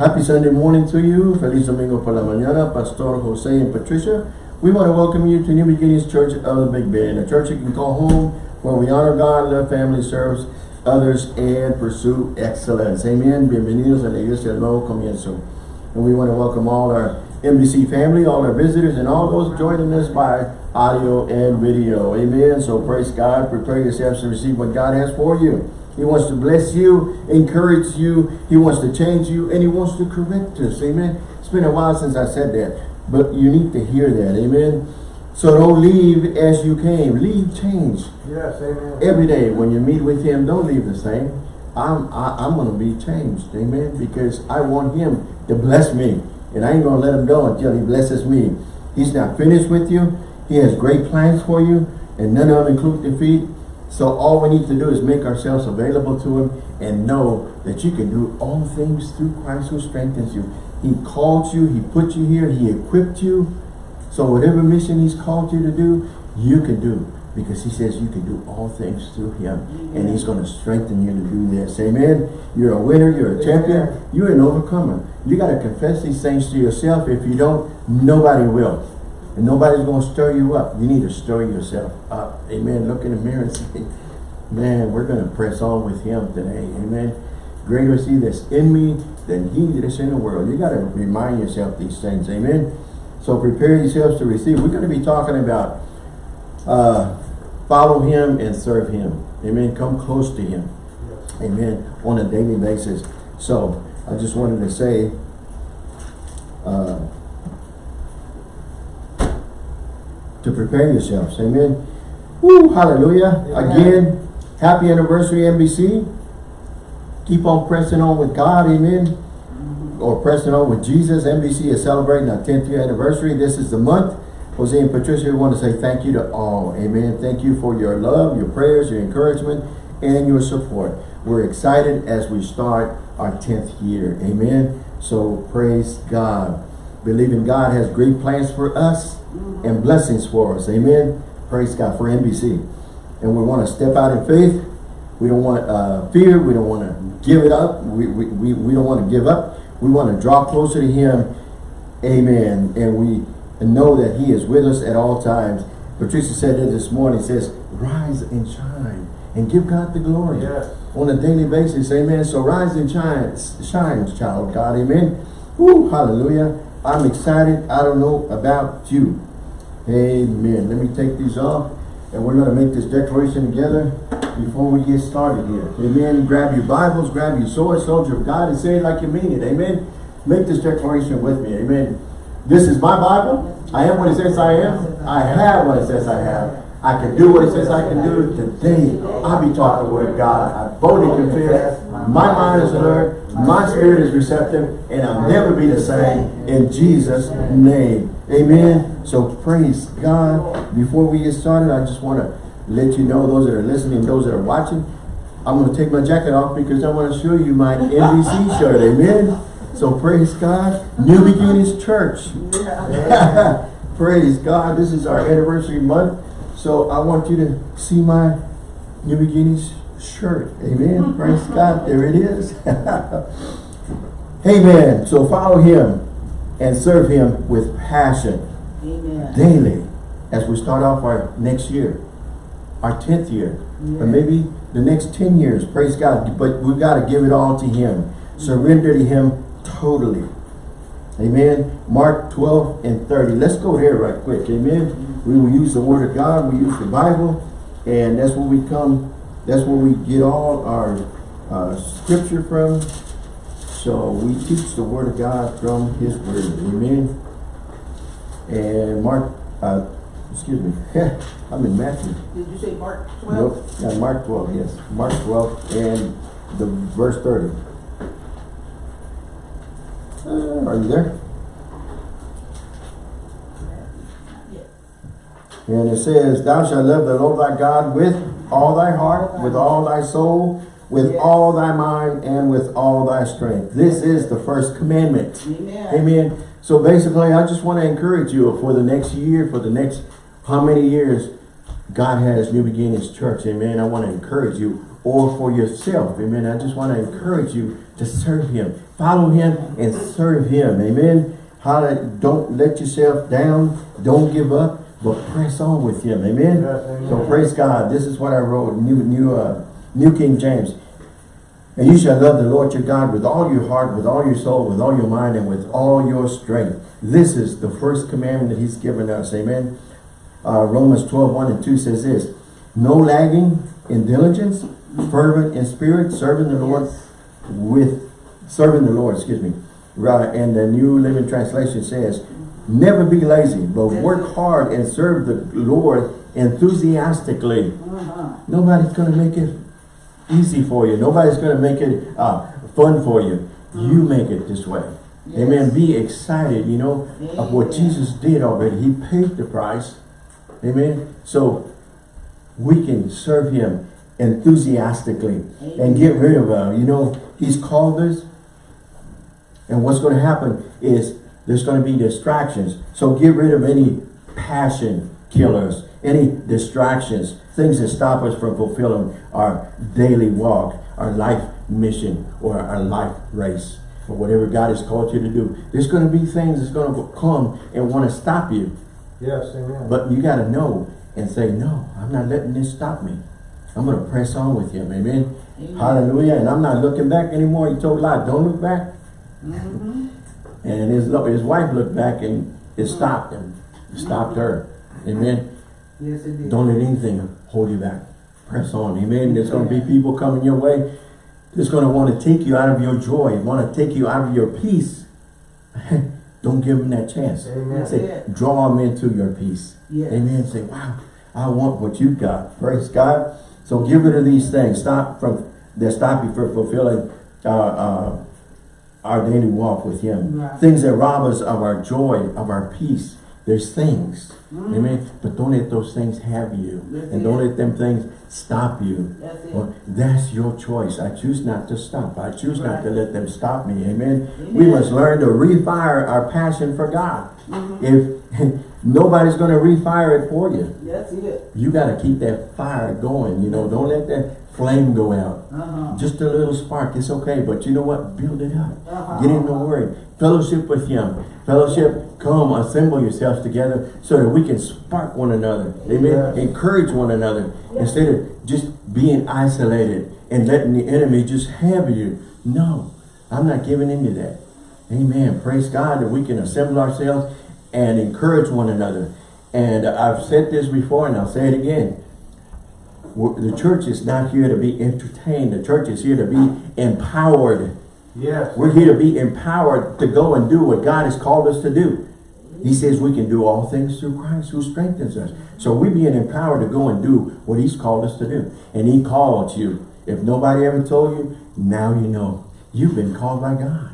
Happy Sunday morning to you. Feliz Domingo por la mañana, Pastor Jose and Patricia. We want to welcome you to New Beginnings Church of the Big Bend, a church you can call home where we honor God, love family, serve others, and pursue excellence. Amen. Bienvenidos a la Iglesia del Nuevo Comienzo. And we want to welcome all our NBC family, all our visitors, and all those joining us by audio and video. Amen. So praise God. Prepare yourselves to receive what God has for you. He wants to bless you, encourage you. He wants to change you, and he wants to correct us. Amen. It's been a while since I said that, but you need to hear that. Amen. So don't leave as you came. Leave change. Yes, amen. Every day when you meet with him, don't leave the same. I'm I, I'm gonna be changed, amen. Because I want him to bless me, and I ain't gonna let him go until he blesses me. He's not finished with you. He has great plans for you, and none of them include defeat. So all we need to do is make ourselves available to him and know that you can do all things through Christ who strengthens you. He called you, he put you here, he equipped you. So whatever mission he's called you to do, you can do. Because he says you can do all things through him. And he's going to strengthen you to do this. Amen. You're a winner. You're a champion. You're an overcomer. You got to confess these things to yourself. If you don't, nobody will. And nobody's going to stir you up. You need to stir yourself up. Amen. Look in the mirror and say, man, we're going to press on with him today. Amen. Greater is he that's in me than he that's in the world. You got to remind yourself these things. Amen. So prepare yourselves to receive. We're going to be talking about uh, follow him and serve him. Amen. Come close to him. Yes. Amen. On a daily basis. So I just wanted to say, uh, to prepare yourselves. Amen. Woo, hallelujah. Amen. Again, happy anniversary, NBC. Keep on pressing on with God. Amen. Or pressing on with Jesus. NBC is celebrating our 10th year anniversary. This is the month. Jose and Patricia, we want to say thank you to all. Amen. Thank you for your love, your prayers, your encouragement, and your support. We're excited as we start our 10th year. Amen. So praise God. Believing God has great plans for us and blessings for us. Amen. Praise God for NBC. And we want to step out in faith. We don't want uh, fear. We don't want to give it up. We, we, we, we don't want to give up. We want to draw closer to him. Amen. And we know that he is with us at all times. Patricia said it this morning. says, rise and shine and give God the glory Yes. on a daily basis. Amen. So rise and shine, shine, child of God. Amen. Woo, hallelujah. I'm excited. I don't know about you. Amen. Let me take these off and we're going to make this declaration together before we get started here. Amen. Grab your Bibles, grab your sword, soldier of God, and say it like you mean it. Amen. Make this declaration with me. Amen. This is my Bible. I am what it says I am. I have what it says I have. I can do what it says I can do. Today, I'll be taught the word of God. I boldly confess. My mind is alert. My spirit is receptive. And I'll never be the same. In Jesus' name. Amen. So praise God. Before we get started, I just want to let you know, those that are listening, those that are watching, I'm going to take my jacket off because I want to show you my NBC shirt. Amen. So praise God. New Beginnings Church. praise God. This is our anniversary month. So I want you to see my New Beginnings shirt. Amen. Praise God. There it is. Amen. So follow him and serve him with passion Amen. daily as we start off our next year, our 10th year, or maybe the next 10 years, praise God. But we've got to give it all to him. Surrender to him totally. Amen. Mark 12 and 30. Let's go there right quick. Amen. We will use the word of God. We use the Bible. And that's where we come. That's where we get all our uh, scripture from. So we teach the word of God from his word. Amen. And Mark, uh, excuse me, I'm in Matthew. Did you say Mark 12? Nope, yeah, Mark 12, yes. Mark 12 and the verse 30. Uh, are you there? And it says, Thou shalt love the Lord thy God with all thy heart, with all thy soul, with Yes. all thy mind, and with all thy strength. This is the first commandment. Amen. Amen. So basically, I just want to encourage you for the next year, for the next how many years, God has New Beginnings Church, amen. I want to encourage you, or for yourself, amen. I just want to encourage you to serve Him. Follow Him and serve Him, amen. How to, don't let yourself down, don't give up, but press on with Him, amen. Amen. So praise God. This is what I wrote, New, New, uh, New King James. And you shall love the Lord your God with all your heart, with all your soul, with all your mind, and with all your strength. This is the first commandment that he's given us. Amen. Uh, Romans 12, 1 and 2 says this. No lagging in diligence, fervent in spirit, serving the Lord with, serving the Lord, excuse me. Right, and the New Living Translation says, never be lazy, but work hard and serve the Lord enthusiastically. Uh-huh. Nobody's going to make it easy for you. Nobody's going to make it uh, fun for you. You make it this way. Amen. Be excited, you know, of what Jesus did already. He paid the price. Amen. So we can serve him enthusiastically and get rid of, uh, you know, he's called us. And what's going to happen is there's going to be distractions. So get rid of any passion killers, any distractions, things that stop us from fulfilling our daily walk, our life mission, or our life race, or whatever God has called you to do. There's going to be things that's going to come and want to stop you. Yes, amen. But you got to know and say, no, I'm not letting this stop me. I'm going to press on with him. Amen. Amen. Hallelujah. And I'm not looking back anymore. He told Lot, don't look back. Mm-hmm. And his, his wife looked back and it stopped him. It stopped her. Amen. Yes, it did. Don't let anything hold you back. Press on. Amen. There's going to be people coming your way. That's going to want to take you out of your joy. Want to take you out of your peace. Don't give them that chance. Amen. Say, draw them into your peace. Yes. Amen. Say, wow, I want what you got. Praise God. So give rid of these things. Stop from that stop you from fulfilling uh, uh, our daily walk with Him. Right. Things that rob us of our joy, of our peace. There's things. Mhm. Amen. But don't let those things have you. That's and don't let them things stop you. That's. Well, that's your choice. I choose not to stop. I choose not to let them stop me. Amen. We must learn to refire our passion for God. Mhm. If nobody's going to refire it for you, That's it. you got to keep that fire going. You know, don't let that flame go out. Uh-huh. Just a little spark, it's okay. But you know what? Build it up. Uh-huh. Get in the Word. Fellowship with Him. Fellowship, come, assemble yourselves together so that we can spark one another. Amen. Yes. Encourage one another Yes. instead of just being isolated and letting the enemy just have you. No, I'm not giving into that. Amen. Praise God that we can assemble ourselves and encourage one another. And I've said this before and I'll say it again. The church is not here to be entertained. The church is here to be empowered. Yes. We're here to be empowered to go and do what God has called us to do. He says we can do all things through Christ who strengthens us. So we're being empowered to go and do what he's called us to do. And he called you. If nobody ever told you, now you know. You've been called by God.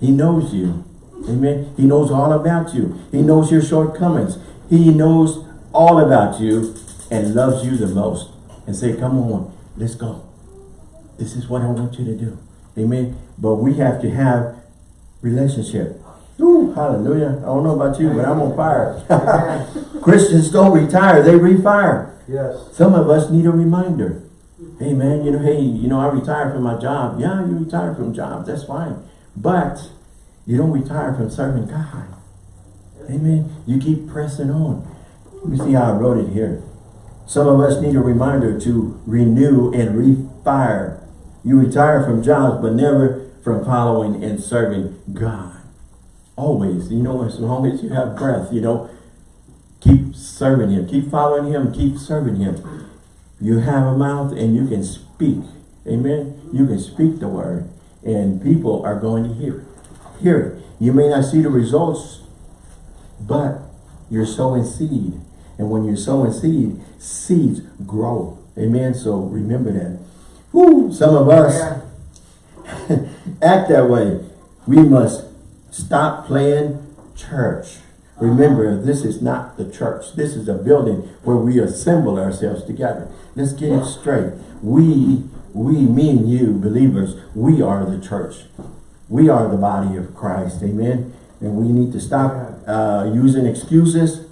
He knows you. Amen. He knows all about you. He knows your shortcomings. He knows all about you and loves you the most. And say, come on, let's go. This is what I want you to do. Amen. But we have to have relationship. Ooh, hallelujah. I don't know about you, but I'm on fire. Christians don't retire, they refire. Yes. Some of us need a reminder. Hey man, you know, hey, you know, I retired from my job. Yeah, you retired from jobs, that's fine. But you don't retire from serving God. Amen. You keep pressing on. Let me see how I wrote it here. Some of us need a reminder to renew and refire. You retire from jobs, but never from following and serving God. Always, you know, as long as you have breath, you know, keep serving Him. Keep following Him. Keep serving Him. You have a mouth and you can speak. Amen. You can speak the word and people are going to hear it. Hear it. You may not see the results, but you're sowing seed. And when you're sowing seed, seeds grow. Amen. So remember that. Woo, some of us act that way. We must stop playing church. Remember, this is not the church. This is a building where we assemble ourselves together. Let's get it straight. We, we, me and you, believers, we are the church. We are the body of Christ. Amen. And we need to stop uh, using excuses.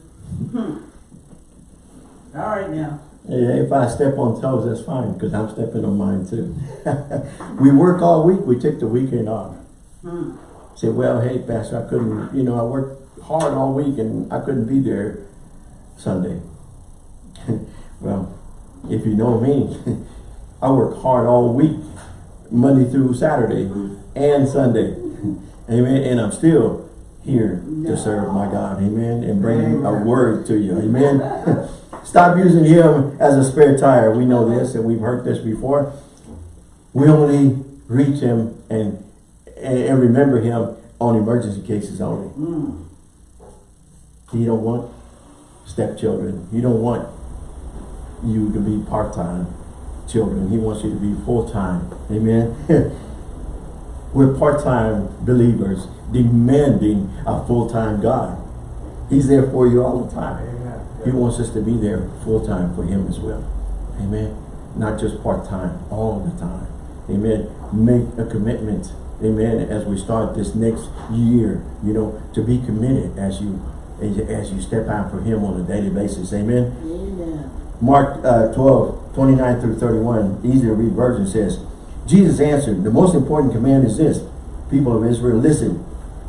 All right now. Yeah, if I step on toes, that's fine, because I'm stepping on mine too. we work all week, we take the weekend off. Hmm. Said, well, hey, Pastor, I couldn't, you know, I worked hard all week and I couldn't be there Sunday. well, if you know me, I work hard all week, Monday through Saturday and Sunday. Amen. And I'm still here to serve my God. Amen. And bring a word to you. Amen. Stop using him as a spare tire. We know this and we've heard this before. We only reach him and, and, and remember him on emergency cases only. Hmm. He don't want stepchildren. He don't want you to be part-time children. He wants you to be full-time. Amen. We're part-time believers demanding a full-time God. He's there for you all the time. He wants us to be there full-time for him as well. Amen. Not just part-time, all the time. Amen. Make a commitment. Amen. As we start this next year, you know, to be committed as you as you, as you step out for him on a daily basis. Amen. Amen. Mark uh, 12, 29 through 31, easy to read version says, Jesus answered, the most important command is this, people of Israel, listen,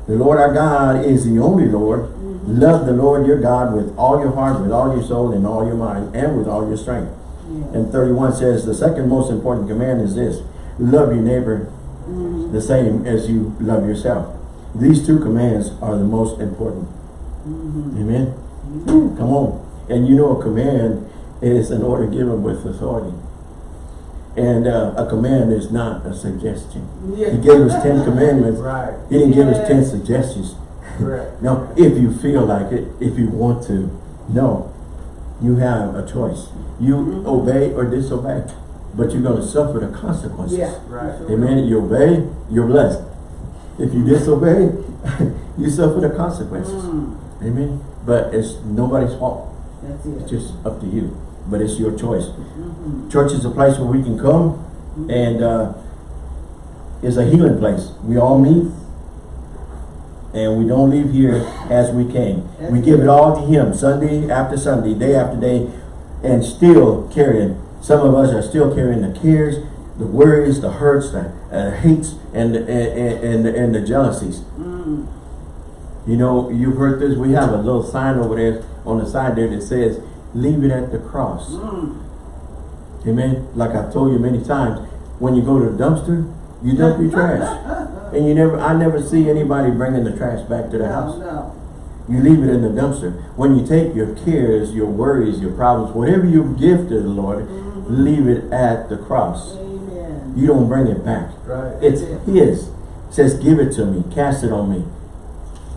the Lord our God is the only Lord. Love the Lord your God with all your heart, with all your soul, and all your mind, and with all your strength. Yeah. And 31 says, the second most important command is this, love your neighbor Mhm. the same as you love yourself. These two commands are the most important. Mhm. Amen? Come on. And you know a command is an order given with authority. And uh, a command is not a suggestion. Yeah. He gave us 10 commandments. Right. He didn't give us 10 suggestions. Correct. Now, if you feel like it, if you want to, no. You have a choice. You Mhm. obey or disobey. But you're going to suffer the consequences. Yeah. Right. Amen. You obey, you're blessed. If you disobey, you suffer the consequences. Mm. Amen. But it's nobody's fault. That's it. It's just up to you. But it's your choice. Mhm. Church is a place where we can come and uh, is a healing place. We all meet and we don't leave here as we came. We give it all to Him Sunday after Sunday, day after day, and still carrying. Some of us are still carrying the cares, the worries, the hurts, the uh, hates, and, and, and, and the jealousies. Mm. You know, you've heard this. We have a little sign over there on the side there that says, leave it at the cross. Mm. Amen. Like I've told you many times, when you go to the dumpster, you dump your trash. And you never, I never see anybody bringing the trash back to the house. no. You leave it in the dumpster. When you take your cares, your worries, your problems, whatever you give to the Lord, leave it at the cross. Amen. You don't bring it back. Right. It's His. It says, give it to me. Cast it on me.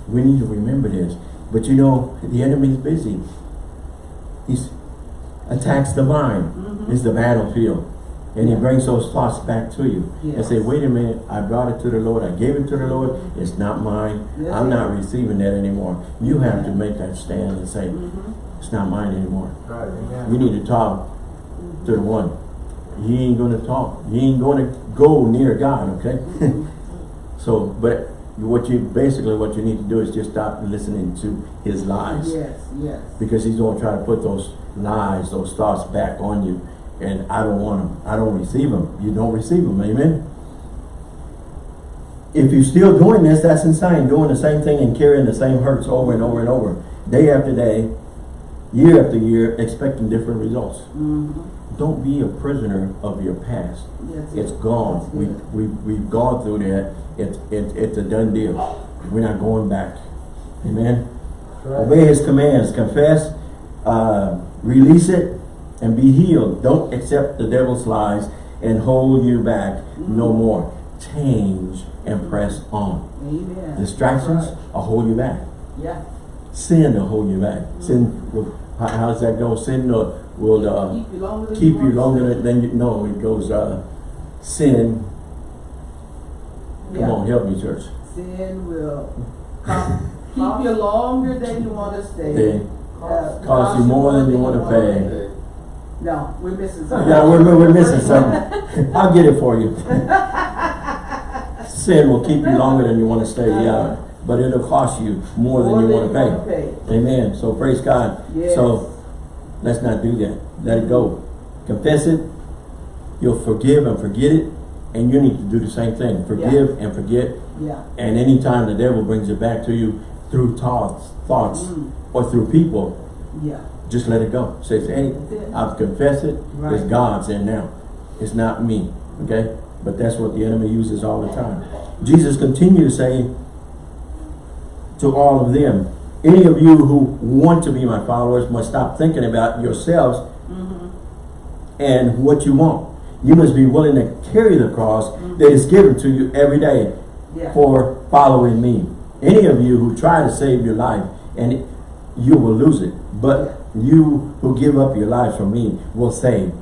We need to remember this. But you know, the enemy's busy. He's attacks the mind. Mhm. Is the battlefield. And he brings those thoughts back to you. And say, wait a minute, I brought it to the Lord. I gave it to the Lord. It's not mine. Yes, I'm not receiving that anymore. You have to make that stand and say, Mhm. it's not mine anymore. Right. You need to talk to the one. He ain't gonna talk. He ain't gonna go near God, okay? so, but what you, basically what you need to do is just stop listening to his lies. Yes, yes. Because he's gonna try to put those lies, those thoughts back on you. And I don't want them. I don't receive them. You don't receive them, amen? If you're still doing this, that's insane. Doing the same thing and carrying the same hurts over and over and over. Day after day, year after year, expecting different results. Mhm. Don't be a prisoner of your past. That's It's it. gone. We, we, we've gone through that. It's, it, it's a done deal. We're not going back. Amen? Right. Obey his commands. Confess, uh, release it, and be healed. Don't accept the devil's lies and hold you back no more. Change and press on. Amen. Distractions Right. will hold you back. Yeah. Sin will hold you back. Sin will, how, how does that go? Sin will, will uh, Keep you longer than keep you longer than you know. It goes uh, sin. Come on, help me, church. Sin will keep you longer than you want to stay. They Uh, cost you more than you want to pay. No, we're missing something. Yeah, we're, we're missing something. I'll get it for you. Sin will keep you longer than you want to stay, yeah. But it'll cost you more than you want to pay. pay. Amen. So praise God. Yes. So Let's not do that. Let it go. Confess it. You'll forgive and forget it. And you need to do the same thing. Forgive and forget. Yeah. And anytime the devil brings it back to you through thoughts, thoughts, Mm. or through people, Yeah. Just let it go. Says, hey, That's it. I've confessed it. It's Right. God's in now. It's not me. Okay? But that's what the enemy uses all the time. Jesus continued to say to all of them, any of you who want to be my followers must stop thinking about yourselves Mm-hmm. and what you want. You must be willing to carry the cross that is given to you every day Yeah. for following me. Any of you who try to save your life and you will lose it. But you who give up your lives for me will say,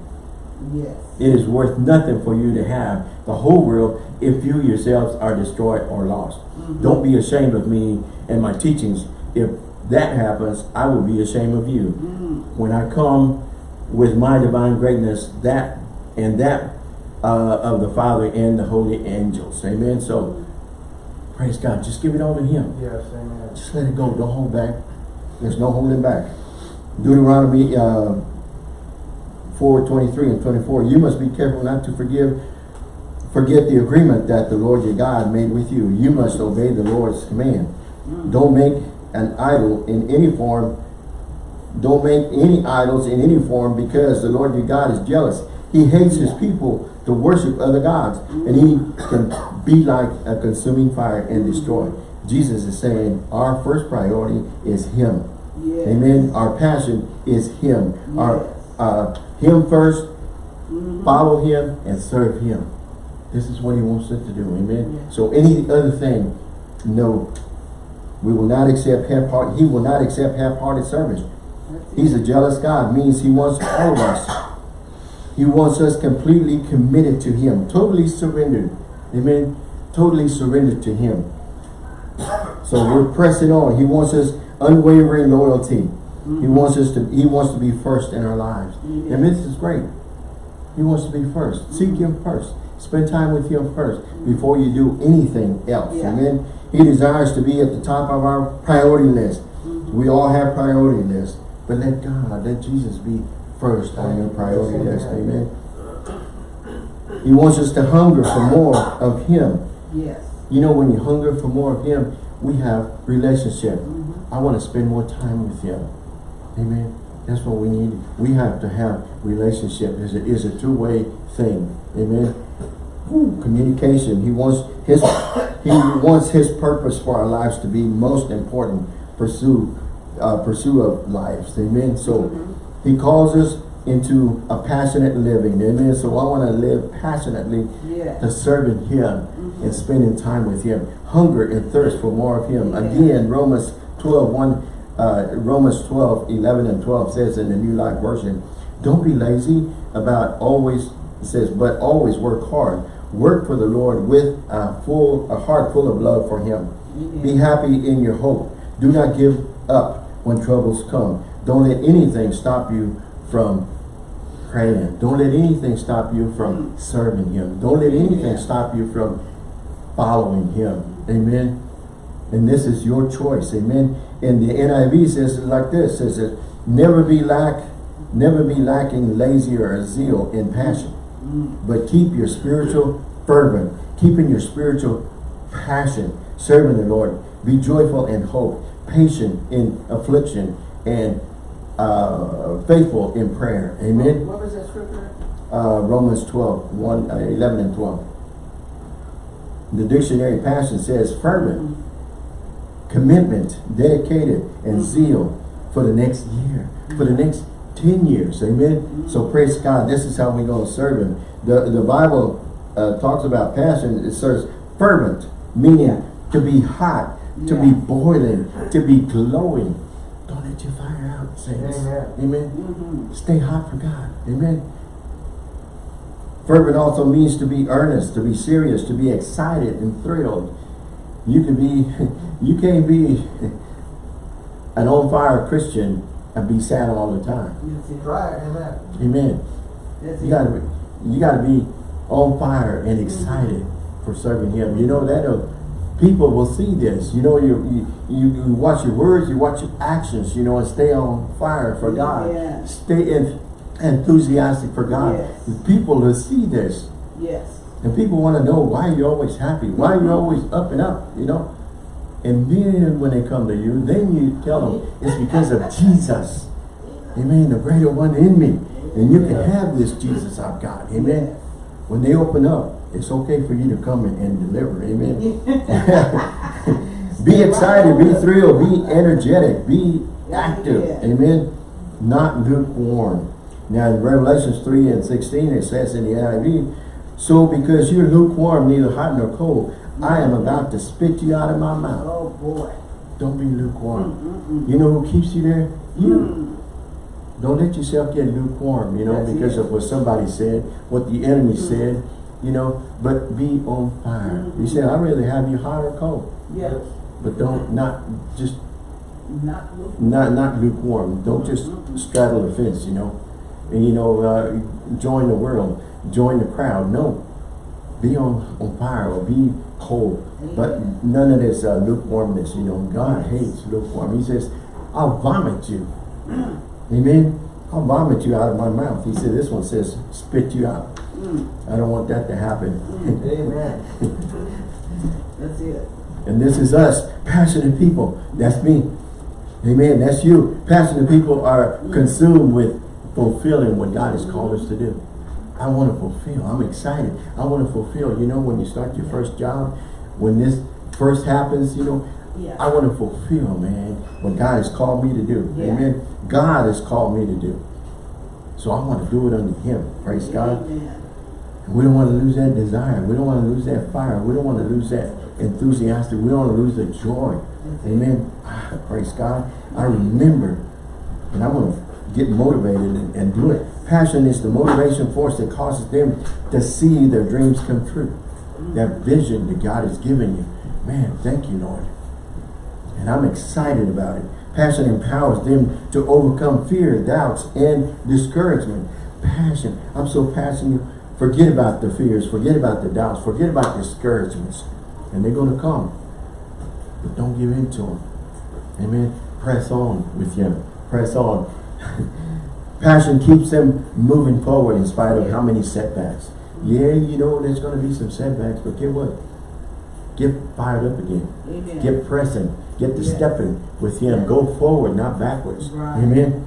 Yes. It is worth nothing for you to have the whole world if you yourselves are destroyed or lost. Don't be ashamed of me and my teachings. If that happens, I will be ashamed of you. Mm. When I come with my divine greatness, that and that uh, of the Father and the holy angels. Amen. So praise God. Just give it all to Him. Yes, amen. Just let it go. Don't hold back. There's no holding back. Deuteronomy uh, 4, 23 and 24. You must be careful not to forgive, forget the agreement that the Lord your God made with you. You must obey the Lord's command. Don't make an idol in any form. Don't make any idols in any form because the Lord your God is jealous. He hates his people to worship other gods and he can be like a consuming fire and destroy. Jesus is saying our first priority is him. Yes. Amen. Our passion is him. Our uh, him first, Mhm. follow him and serve him. This is what he wants us to do. Amen. Yeah. So any other thing, no. We will not accept half-hearted, he will not accept half-hearted service. He's a jealous God, means he wants all of us. He wants us completely committed to him, totally surrendered. Amen. Totally surrendered to him. So we're pressing on. He wants us unwavering loyalty. Mm-hmm. He wants us to he wants to be first in our lives. Amen. And this is great. He wants to be first. Mm-hmm. Seek him first. Spend time with him first before you do anything else. Yeah. Amen. He desires to be at the top of our priority list. We all have priority lists. But let God, let Jesus be first on your priority list. Amen. He wants us to hunger for more of him. Yes. You know, when you hunger for more of him, we have relationship. I want to spend more time with him. Amen. That's what we need. We have to have relationship. It's a, it's a two-way thing. Amen. Woo, Communication. He wants his he wants his purpose for our lives to be most important. Pursue uh, pursue of lives. Amen. So he calls us into a passionate living. Amen. So I want to live passionately to serving him and spending time with him. Hunger and thirst for more of him. Again, Romans 12, 1, uh, Romans 12, 11 and 12 says in the New Life Version, don't be lazy about always, it says, but always work hard. Work for the Lord with a full, a heart full of love for him. Be happy in your hope. Do not give up when troubles come. Don't let anything stop you from praying. Don't let anything stop you from serving him. Don't let anything stop you from following him. Amen. And this is your choice. Amen. And the NIV says it like this, says it, never be lack, never be lacking lazy or zeal in passion. But keep your spiritual fervent, keeping your spiritual passion, serving the Lord. Be joyful in hope, patient in affliction, and uh, faithful in prayer. Amen. What was that scripture? Uh, Romans 12, 1, uh, 11 and 12. The dictionary passion says fervent, commitment, dedicated, and zeal for the next year, for the next 10 years. Amen. So praise God. This is how we're going to serve him. The, the Bible uh, talks about passion. It says fervent, meaning to be hot, to be boiling, to be glowing. Don't let your fire out, saints. Amen. Amen. Mm-hmm. Stay hot for God. Amen. Fervent also means to be earnest, to be serious, to be excited and thrilled. You can be, you can't be an on fire Christian and be sad all the time. That's. Right, amen. Amen. That's You gotta be, you gotta be on fire and excited for serving Him. You know that'll People will see this. You know, you, you, you watch your words, you watch your actions, you know, and stay on fire for God. Yes. Stay en- enthusiastic for God. Yes. People will see this. Yes. And people want to know why you're always happy, why you're always up and up, you know. And then when they come to you, then you tell them it's because of Jesus. Amen. The greater one in me. And you can have this Jesus I've got. Amen. When they open up, it's okay for you to come and, and deliver. Amen. be excited, be thrilled, be energetic, be active. Amen. Not lukewarm. Now in Revelations 3 and 16 it says in the NIV, So because you're lukewarm, neither hot nor cold, I am about to spit you out of my mouth. Oh, boy. Don't be lukewarm. Mm-mm-mm. You know who keeps you there? You. Mm. Don't let yourself get lukewarm, you know, That's because it. of what somebody said, what the enemy Mm. said, you know, but be on fire. You Mhm. said, I'd rather have you hot or cold, Yes. but don't, not, just, Not look. not, not lukewarm. Don't just straddle the fence, you know, and, you know, uh, join the world, join the crowd. No, be on, on fire or be cold, but none of this uh, lukewarmness, you know. God hates lukewarm. He says, I'll vomit you. Amen. I'll vomit you out of my mouth. He said, this one says, spit you out. Mm. I don't want that to happen. Amen. That's it. And this is us, passionate people. That's me. Amen. That's you. Passionate people are consumed with fulfilling what God has called us to do. I want to fulfill. I'm excited. I want to fulfill. You know, when you start your first job, when this first happens, you know, Yeah. I want to fulfill, man, what God has called me to do. Yeah. Amen. God has called me to do. So I want to do it under Him. Praise God. Amen. We don't want to lose that desire. We don't want to lose that fire. We don't want to lose that enthusiastic. We don't want to lose the joy. That's. Amen. Ah, praise God. I remember, and I want to get motivated and, and do it. Passion is the motivation force that causes them to see their dreams come true. That vision that God has given you. Man, thank you, Lord. And I'm excited about it. Passion empowers them to overcome fear, doubts, and discouragement. Passion. I'm so passionate. Forget about the fears. Forget about the doubts. Forget about discouragements. And they're going to come. But don't give in to them. Amen. Press on with Him. Press on. Passion keeps them moving forward in spite of how many setbacks. Yeah, you know there's going to be some setbacks, but get what? Get fired up again. Amen. Get pressing. Get to Yes. stepping with Him. Go forward, not backwards. Right. Amen.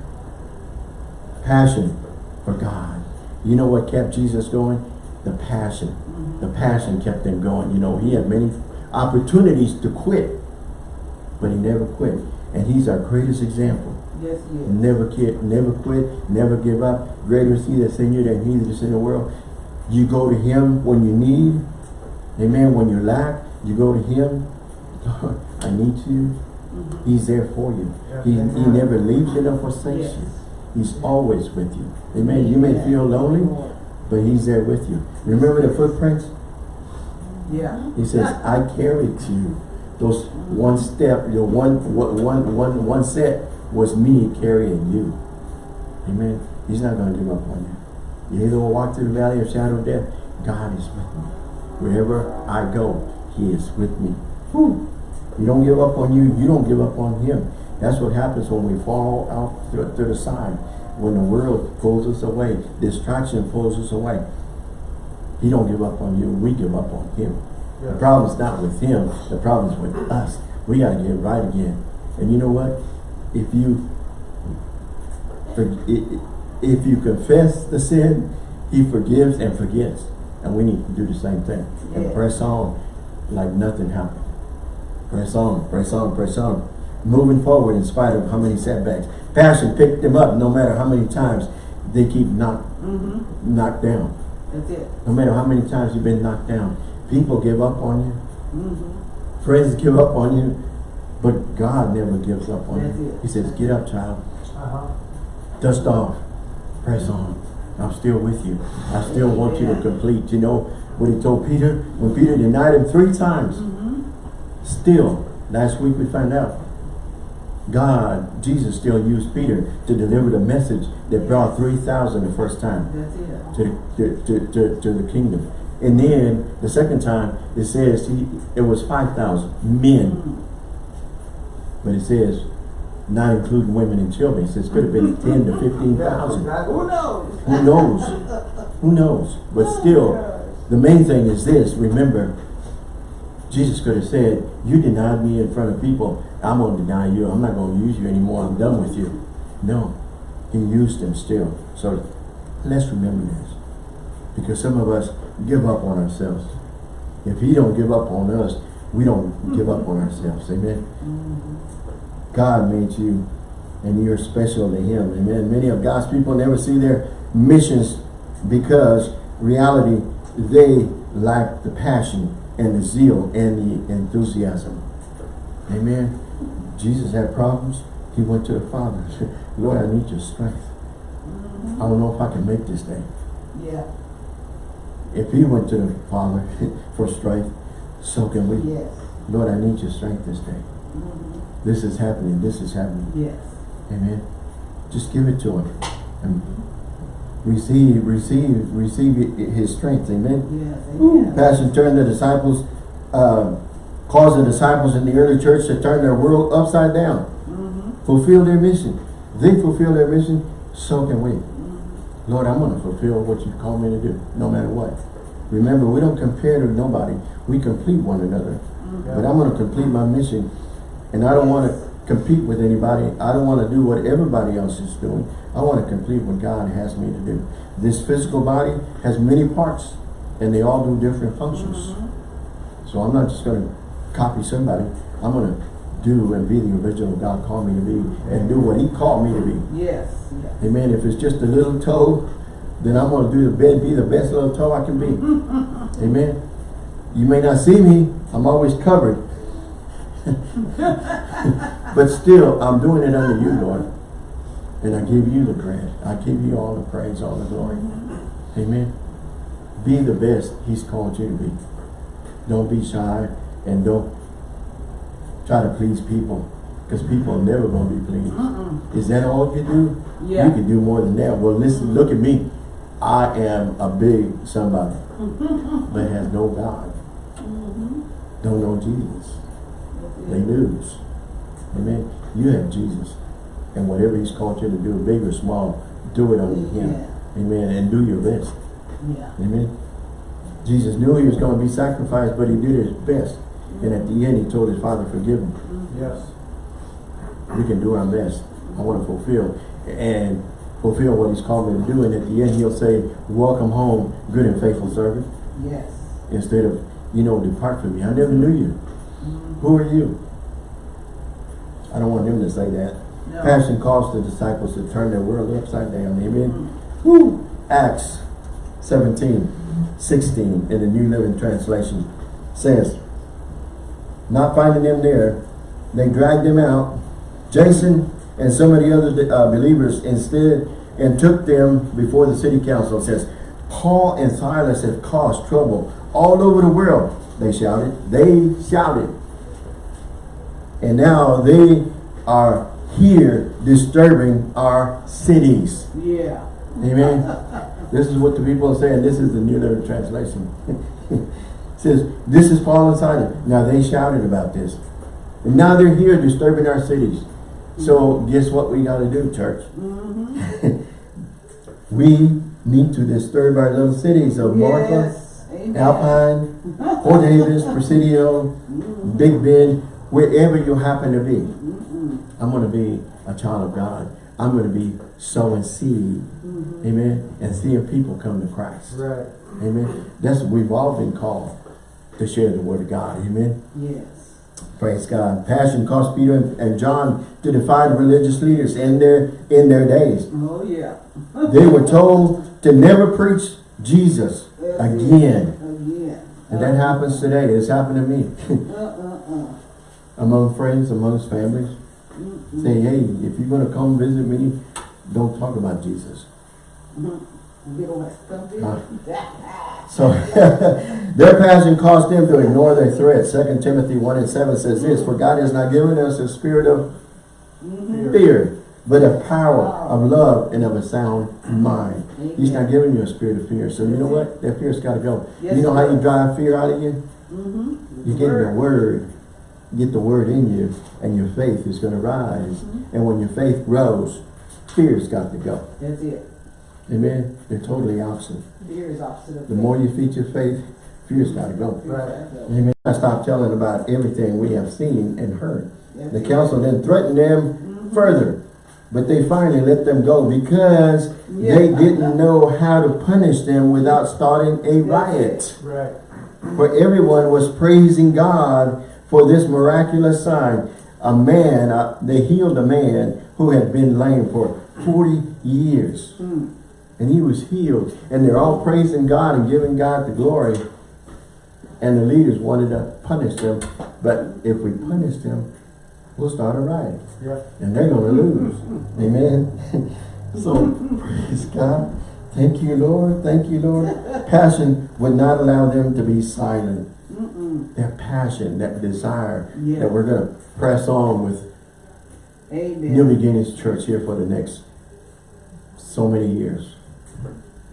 Passion for God. You know what kept Jesus going? The passion. Mhm. The passion kept him going. You know, he had many opportunities to quit, but he never quit. And he's our greatest example. Yes, yes. Never quit, never quit, never give up. Greater is he that's in you than he that's in the world. You go to him when you need. Amen. When you lack, you go to him. I need you. Mhm. He's there for you. He, he never leaves you nor forsakes you. He's always with you. Amen. You may feel lonely, but he's there with you. Remember the footprints? Yeah. He says, I carried to you. Those one step, your one, one, one, one, one set was me carrying you. Amen. He's not going to give up on you. You either will walk through the valley of shadow of death. God is with me. Wherever I go, he is with me. Whew. You don't give up on you, you don't give up on him. That's what happens when we fall out to, to the side. When the world pulls us away, distraction pulls us away. He don't give up on you, we give up on him. The Yes. problem's not with him, the problem's with us. We gotta get right again. And you know what? If you if you confess the sin, he forgives and forgets. And we need to do the same thing. And press on like nothing happened. Press on, press on, press on. Moving forward in spite of how many setbacks. Passion picked them up no matter how many times they keep knocked Mm-hmm. knocked down. That's it. No matter how many times you've been knocked down. People give up on you. Mm-hmm. Friends give up on you, but God never gives up on you. He says, get up, child. Uh-huh. Dust off. Press on. I'm still with you. I still want you to complete. You know what he told Peter? When Peter denied him three times, Mm-hmm. still, last week we found out, God, Jesus still used Peter to deliver the message that brought 3,000 the first time to, to, to, to, to the kingdom. And then the second time, it says he, it was five thousand men. But it says, not including women and children. It says could have been ten to fifteen thousand. Who knows? Who knows? Who knows? But still, the main thing is this, remember, Jesus could have said, you denied me in front of people, I'm gonna deny you, I'm not gonna use you anymore, I'm done with you. No, he used them still. So let's remember this. Because some of us give up on ourselves. If he don't give up on us, we don't give up on ourselves, amen? God made you and you're special to him, amen? Many of God's people never see their missions because reality, they lack the passion and the zeal and the enthusiasm. Amen. Jesus had problems. He went to the Father. and said, Lord, I need your strength. I don't know if I can make this day. Yeah, If he went to the Father for strength, so can we. yes, Lord, I need your strength this day. This is happening. This is happening. yes. Amen. Just give it to him. And receive, receive, receive his strength. Amen. Yes, amen. Passion turned the disciples, uh, caused the disciples in the early church to turn their world upside down. Mhm. Fulfill their mission. They fulfill their mission, so can we. Lord, I'm going to fulfill what you call me to do, no matter what. Remember, we don't compare to nobody. We complete one another. Mm-hmm. But I'm going to complete my mission. And I don't want to compete with anybody. I don't want to do what everybody else is doing. I want to complete what God has me to do. This physical body has many parts. And they all do different functions. Mm-hmm. So I'm not just going to copy somebody. I'm going to do and be the original God called me to be. And do what he called me to be. Yes, yes. Amen. If it's just a little toe, then I'm going to do the best, be the best little toe I can be. Amen. You may not see me. I'm always covered. but still, I'm doing it under you, Lord. And I give you the credit. I give you all the praise, all the glory. Mm-hmm. Amen. Be the best He's called you to be. Don't be shy and don't try to please people. Because people are never going to be pleased. Is that all you do? Yeah. You can do more than that. Well, listen, look at me. I am a big somebody, but has no God. Mm-hmm. Don't know Jesus. They lose. Amen. You have Jesus. And whatever he's called you to do, big or small, do it under him. Yeah. Amen. And do your best. Yeah. Amen. Jesus knew he was going to be sacrificed, but he did his best. And at the end, he told his father, forgive him. Mm-hmm. Yes. we can do our best. I want to fulfill and fulfill what he's called me to do. And at the end, he'll say, welcome home, good and faithful servant. Yes. Instead of, you know, depart from me. I never knew you. Mm-hmm. Who are you? I don't want him to say that. No. Passion caused the disciples to turn their world upside down. Amen. Mm-hmm. Woo. Acts 17, 16 in the New Living Translation says, not finding them there, they dragged them out. Jason and some of the other uh, believers instead and took them before the city council. It says, Paul and Silas have caused trouble all over the world. They shouted. They shouted. And now they are here disturbing our cities. Yeah. Amen. this is what the people are saying. This is the New Living Translation. it says, this is Paul and Silas. Now they shouted about this. And now they're here disturbing our cities. So guess what we got to do, church? Mm-hmm. we need to disturb our little cities of Marfa. Amen. Alpine, Fort Davis, Presidio, mm-hmm. Big Bend, wherever you happen to be. Mm-hmm. I'm going to be a child of God. I'm going to be sowing seed. Amen. And seeing people come to Christ. Right. Amen. That's what we've all been called to share the word of God. Amen. Yes. Praise God. Passion caused Peter and John to defy the religious leaders in their in their days. Oh, yeah. They were told to never preach Jesus again. Again. And that happens today. It's happened to me. Among friends, amongst families. Say, hey, if you're going to come visit me, don't talk about Jesus. Get away. Come. So, their passion caused them to ignore their threats. 2 Timothy 1 and 7 says this, For God has not given us a spirit of fear, but a power of love and of a sound mind. He's not giving you a spirit of fear. So you know what? That fear's got to go. Yes, you know how you drive fear out of you? Mm-hmm. You get the word, get the word in you, and your faith is going to rise. Mm-hmm. And when your faith grows, fear's got to go. That's it. Amen? They're totally opposite. Fear is opposite The more you feed your faith, fear's got to go. Right. Amen. I stopped telling about everything we have seen and heard. The council then threatened them Mhm. further, but they finally let them go because they didn't know how to punish them without starting a riot. Right. For everyone was praising God for this miraculous sign. A man, uh, they healed a man who had been lame for 40 years. Mm. And he was healed. And they're all praising God and giving God the glory. And the leaders wanted to punish them. But if we punish them, we'll start a riot. Yeah. And they're going to lose. Amen. so, praise God. Thank you, Lord. Thank you, Lord. Passion would not allow them to be silent. Mm-mm. That passion, that desire Yeah. that we're going to press on with Amen. New Beginnings Church here for the next so many years.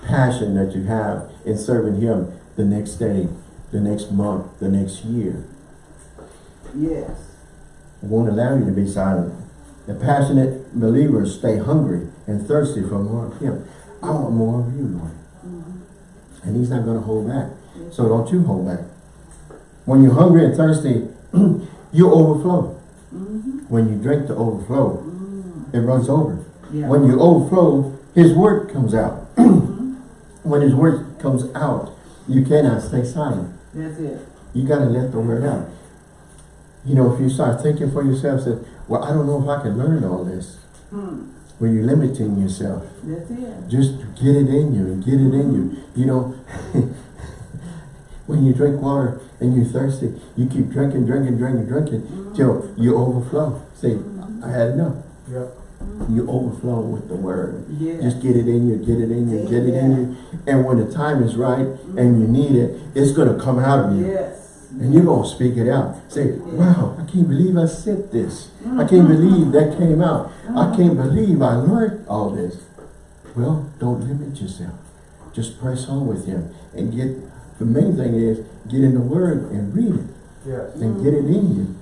Passion that you have in serving Him the next day, the next month, the next year. Yes. Won't allow you to be silent. The passionate believers stay hungry and thirsty for more of Him. I want more of you, Lord. Mm-hmm. And He's not going to hold back. So don't you hold back. When you're hungry and thirsty, you overflow. Mm-hmm. When you drink the overflow, Mm. it runs over. Yeah. When you overflow, His word comes out. Mhm. when His word comes out, you cannot stay silent. That's it. You got to let the word out. You know, if you start thinking for yourself, say, well, I don't know if I can learn all this. Hmm. Well, you're limiting yourself. That's it. Just get it in you and get it in you. You know, when you drink water and you're thirsty, you keep drinking, drinking, drinking, drinking till you overflow. Say, I had enough. Yeah. You overflow with the word. Yeah. Just get it in you, get it in you, get it in you. And when the time is right and you need it, it's going to come out of you. Yes. And you're going to speak it out. Say, wow, I can't believe I said this. I can't believe that came out. I can't believe I learned all this. Well, don't limit yourself. Just press on with him. And get, the main thing is, get in the word and read it. Yes. And get it in you.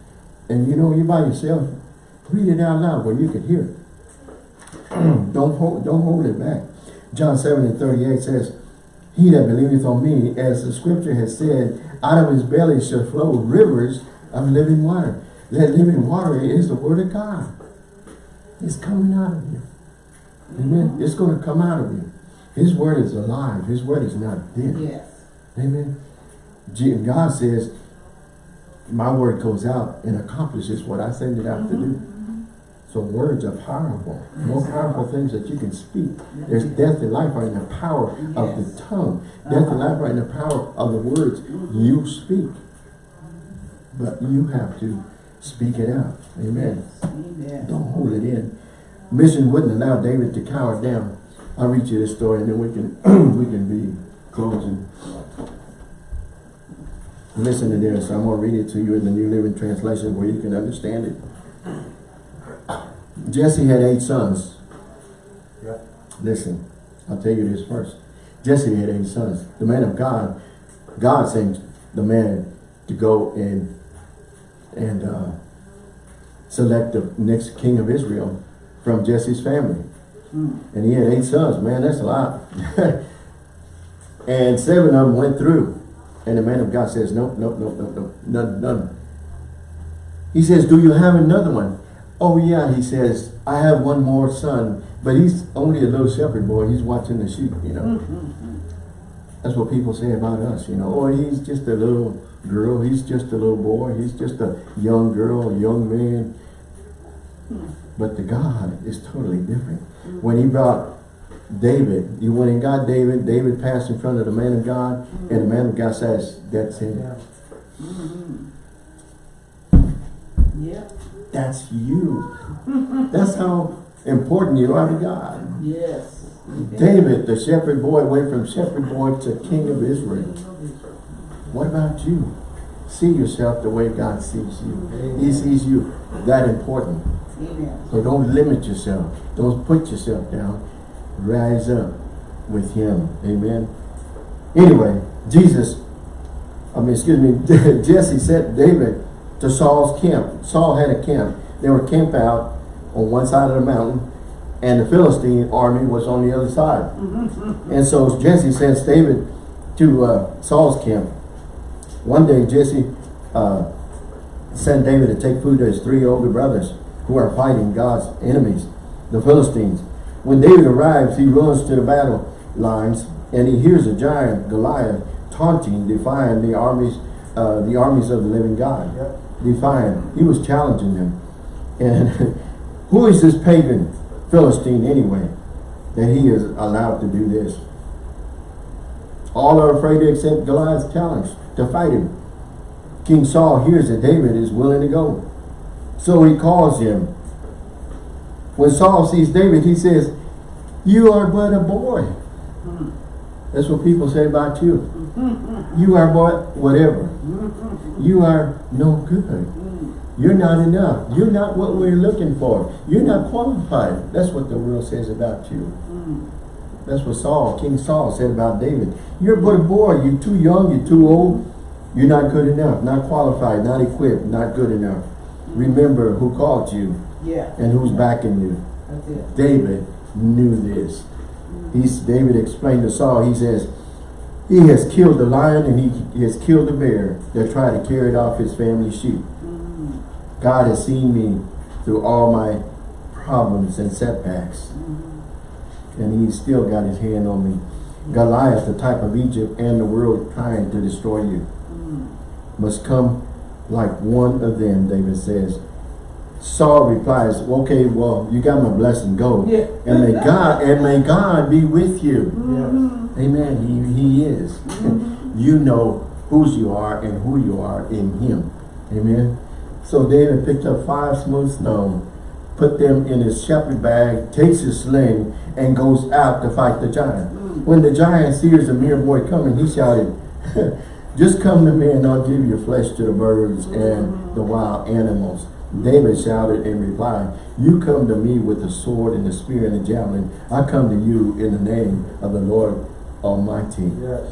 And you know, you're by yourself, read it out loud where you can hear it. don't, hold, don't hold it back. John 7 and 38 says, He that believeth on me, as the scripture has said, out of his belly shall flow rivers of living water. That living water is the word of God. It's coming out of you. Amen. It's going to come out of you. His word is alive. His word is not dead. Yes. Amen. God says, my word goes out and accomplishes what I send it out to mm-hmm. do. So words are powerful. More powerful things that you can speak. There's death and life are in the power of the tongue. Death and life are in the power of the words you speak. But you have to speak it out. Amen. Amen. Don't hold it in. Mission wouldn't allow David to cower down. I'll read you this story and then we can we can be closing. Listen to this. I'm going to read it to you in the New Living Translation where you can understand it. Jesse had eight sons. Yeah. Listen, I'll tell you this first. Jesse had eight sons. The man of God, God sent the man to go and and uh, select the next king of Israel from Jesse's family. Mm. And he had eight sons. Man, that's a lot. and seven of them went through. And the man of God says, nope, nope, nope, nope, nope, none, none. He says, do you have another one? Oh yeah, he says, I have one more son, but he's only a little shepherd boy. He's watching the sheep, you know. Mm-hmm. That's what people say about us, you know. Oh, he's just a little girl. He's just a little boy. He's just a young girl, young man. But the God is totally different. When he brought David, you went and got David, David passed in front of the man of God, and the man of God says, that's him. Yeah. Yep. That's you. That's how important you are to God. Yes. David, the shepherd boy, went from shepherd boy to king of Israel. What about you? See yourself the way God sees you. He sees you that important. Amen. So don't limit yourself. Don't put yourself down. Rise up with him. Amen. Anyway, Jesus, I mean, excuse me, Jesse said, David to Saul's camp. Saul had a camp. They were camped out on one side of the mountain and the Philistine army was on the other side. and so Jesse sends David to uh, Saul's camp. One day Jesse uh, sent David to take food to his three older brothers who are fighting God's enemies, the Philistines. When David arrives, he runs to the battle lines and he hears a giant, Goliath, taunting, defying the armies, uh, the armies of the living God. Yep. Defying. He was challenging them. And who is this pagan Philistine anyway, that he is allowed to do this? All are afraid to accept Goliath's challenge to fight him. King Saul hears that David is willing to go. So he calls him. When Saul sees David, he says, You are but a boy. Hmm. That's what people say about you. You are what? whatever. You are no good. You're not enough. You're not what we're looking for. You're not qualified. That's what the world says about you. That's what Saul, King Saul said about David. You're but a boy. You're too young. You're too old. You're not good enough. Not qualified. Not equipped. Not good enough. Remember who called you Yeah, and who's backing you. David knew this. He's David explained to Saul, he says, he has killed the lion and he, he has killed the bear that tried to carry off his family sheep. God has seen me through all my problems and setbacks. And he's still got his hand on me. Goliath, the type of Egypt and the world trying to destroy you, must come like one of them, David says. Saul replies, okay, well, you got my blessing, go. Yeah. And may God, and may God be with you. Yes. Amen. He, he is. Mm-hmm. you know whose you are and who you are in him. Amen. So David picked up five smooth stones, put them in his shepherd bag, takes his sling, and goes out to fight the giant. Mm. When the giant sees a mere boy coming, he shouted, Just come to me and I'll give your flesh to the birds and mm-hmm. the wild animals. David shouted in reply, You come to me with the sword and the spear and the javelin. I come to you in the name of the Lord Almighty Yes.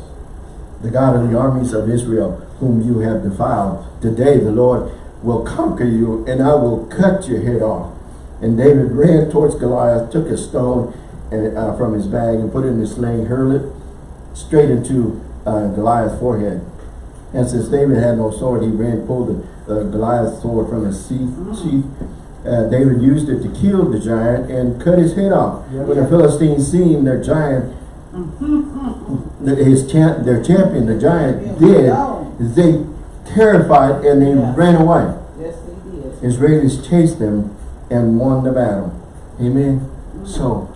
the God of the armies of Israel, whom you have defiled. Today the Lord will conquer you, and I will cut your head off. And David ran towards Goliath, took a stone and, uh, from his bag and put it in his sling, hurled it straight into uh, Goliath's forehead. And since David had no sword, he ran, pulled the, uh, Goliath sword from his sheath. sheath. Uh, David used it to kill the giant and cut his head off. Yeah. When the Philistines seen their giant the- his champ, their champion, the giant, did, they terrified and they Yeah. ran away. Yes, they did. Israelis chased them and won the battle. Amen. So,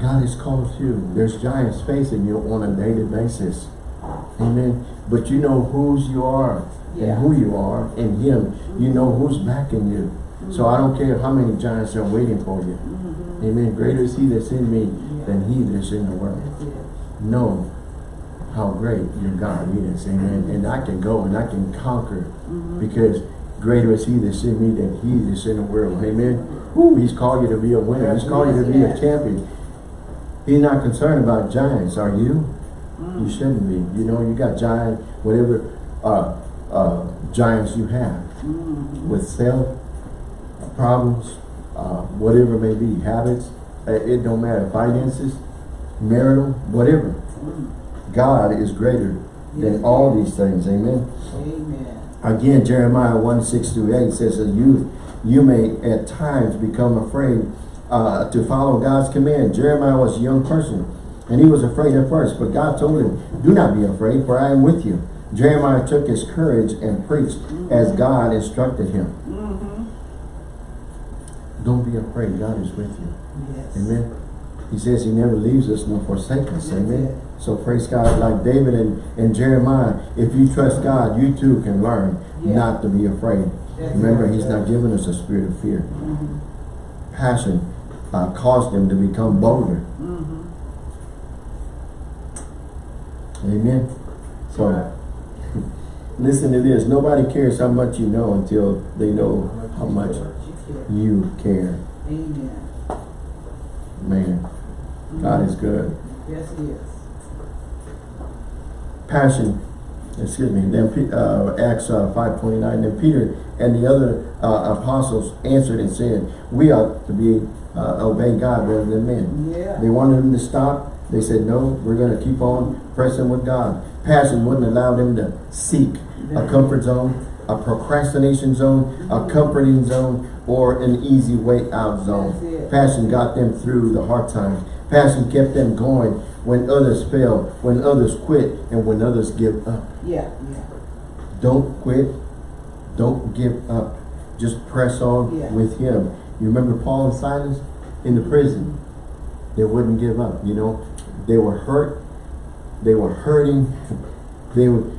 God has called you. There's giants facing you on a daily basis. Amen. But you know whose you are Yeah. and who you are in Him. You know who's backing you. So I don't care how many giants are waiting for you. Amen. Greater is He that's in me than He that's in the world know how great your God is. Amen. And I can go and I can conquer because greater is he that's in me than he that's in the world. Amen. Woo, he's called you to be a winner. He's called you to be a champion. He's not concerned about giants, are you? You shouldn't be. You know, you got giant, whatever uh, uh, giants you have with self problems, uh, whatever it may be, habits, uh, it don't matter, finances, marital, whatever. God is greater than Yes. all these things, amen. Amen. Again, Jeremiah 1, 6 through 8 says that you, you may at times become afraid uh, to follow God's command. Jeremiah was a young person and he was afraid at first, but God told him, do not be afraid, for I am with you. Jeremiah took his courage and preached as God instructed him. Don't be afraid, God is with you. Yes. Amen. He says he never leaves us nor forsakes us. Amen. So praise God, like David and, and Jeremiah, if you trust God, you too can learn not to be afraid. Remember, he's not giving us a spirit of fear. Passion uh, caused them to become bolder. Amen. So, Listen to this. Nobody cares how much you know until they know how much you care. Amen. Man, God is good. Yes, he is. Passion, excuse me, then uh, Acts uh, 5.29, then Peter and the other uh, apostles answered and said, we ought to be uh, obey God rather than men. Yeah. They wanted them to stop. They said, no, we're going to keep on pressing with God. Passion wouldn't allow them to seek a comfort zone, a procrastination zone, a mm-hmm. comforting zone, or an easy way out zone. Passion got them through the hard times. Passion kept them going when others fail, when others quit, and when others give up. Yeah, yeah. Don't quit. Don't give up. Just press on Yeah. with him. You remember Paul and Silas in the prison? They wouldn't give up, you know. They were hurt. They were hurting. They were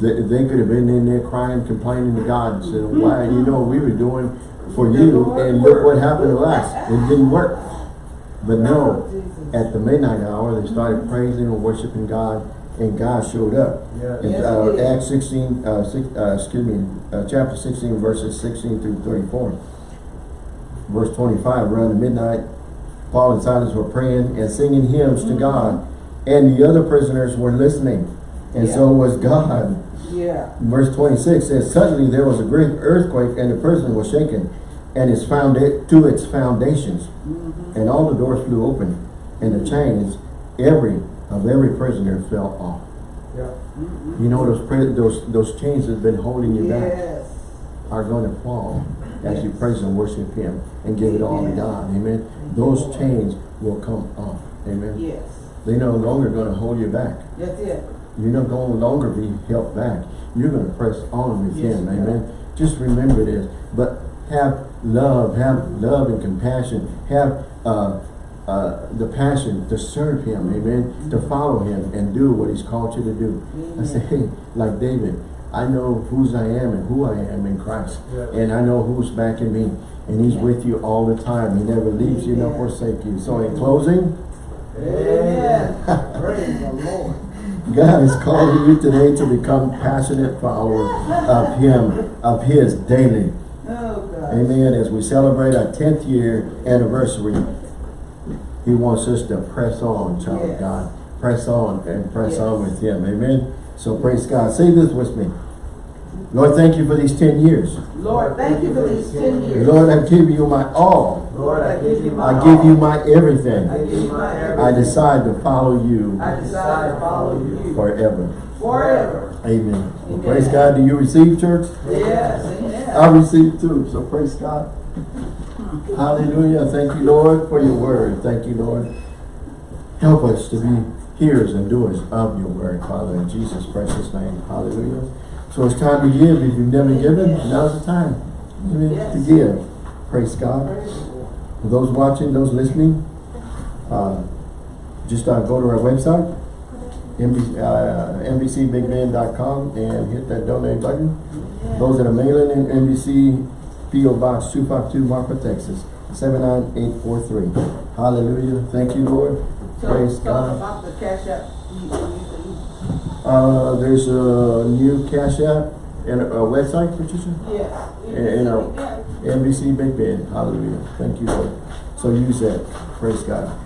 they, they could have been in there crying, complaining to God and said, why, you know, we were doing for you and look what happened to us. It didn't work. But no, Oh, at the midnight hour, they started praising and worshiping God and God showed up. Yes. In uh. Acts 16, uh, six, uh, excuse me, uh, chapter 16, verses 16 through 34. Verse 25, around the midnight, Paul and Silas were praying and singing hymns to God, and the other prisoners were listening, and Yeah. so was God. Yeah. Verse 26 says, Suddenly there was a great earthquake, and the prison was shaken, and it's found it to its foundations, mm-hmm. and all the doors flew open, and the chains, every of every prisoner fell off. Yeah. Mm-hmm. You know those those those chains that have been holding you back are going to fall as you praise and worship Him and give it all to God. Amen. Thank Those chains will come off. Amen. Yes. They're no longer going to hold you back. That's it. You're not going to longer be held back. You're going to press on with Yes, Him. Amen. Just remember this. But have love, have love and compassion. Have uh, uh, the passion to serve Him. Amen. To follow Him and do what He's called you to do. I say, hey, like David, I know whose I am and who I am in Christ. Yes. And I know who's backing me. And He's with you all the time. He never leaves you nor Amen. forsake you. So in closing, Amen. Praise the Lord. God is calling you today to become passionate followers of Him, of His daily. Oh, Amen. As we celebrate our 10th year anniversary, He wants us to press on, child of God. Press on and press Yes. on with Him. Amen. So praise God. Say this with me. Lord, thank you for these 10 years. Lord, thank you for these ten years. Lord, I give you my all. Lord, I give you my I give you my everything. I give you my I decide to follow you I decide to follow you forever. forever. Amen. Well, praise God. Do you receive, church? Yes, I amen. receive too, so praise God. Hallelujah. Thank you, Lord, for your word. Thank you, Lord. Help us to be hearers and doers of your word, Father, in Jesus' precious name. Hallelujah. So it's time to give. If you've never given, now's the time Amen, to give. Praise God. For those watching, those listening, uh, just uh, go to our website, uh, NBCBigBend.com and hit that donate button. Those that are mailing in NBC PO Box 252 Marfa, Texas 79843. Hallelujah. Thank you, Lord. So, Praise so God. about the cash app, you, you, you, Uh, there's a new Cash App and a, a website, Patricia? yes. And, and a. NBC Big Bend. Hallelujah. Thank you, Lord. So use that. Praise God.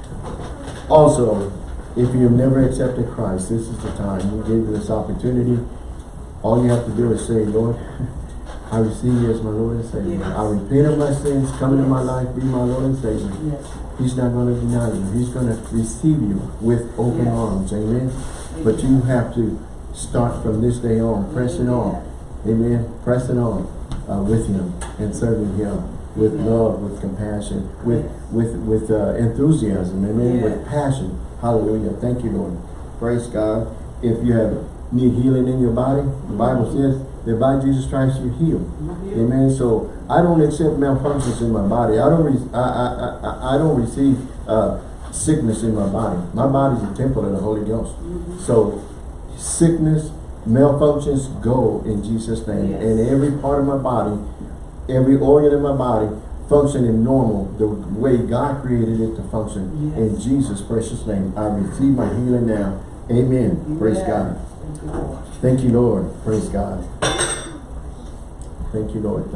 Also, if you've never accepted Christ, this is the time. We gave you this opportunity. All you have to do is say, Lord, I receive you as my Lord and Savior. Yes. I repent of my sins, come into my life, be my Lord and Savior. Yes. He's not going to deny you. He's going to receive you with open Yes. arms. Amen. But you have to start from this day on, pressing on. Amen. Pressing on uh, with Him and serving Him with Amen. love, with compassion, with Yes. with with uh, enthusiasm. Amen. With passion. Hallelujah. Thank you, Lord. Praise God. If you have need healing in your body, the Bible says that by Jesus Christ you're healed. Amen. So I don't accept malfunctions in my body. I don't. Re I, I I I don't receive uh, sickness in my body. My body's a temple of the Holy Ghost. So sickness, malfunctions go in Jesus' name. Yes. And every part of my body, every organ in my body functioning normal the way God created it to function. Yes. In Jesus' precious name, I receive my healing now. Amen. Praise God. Thank you, Lord. Thank you, Lord. Praise God. Thank you, Lord.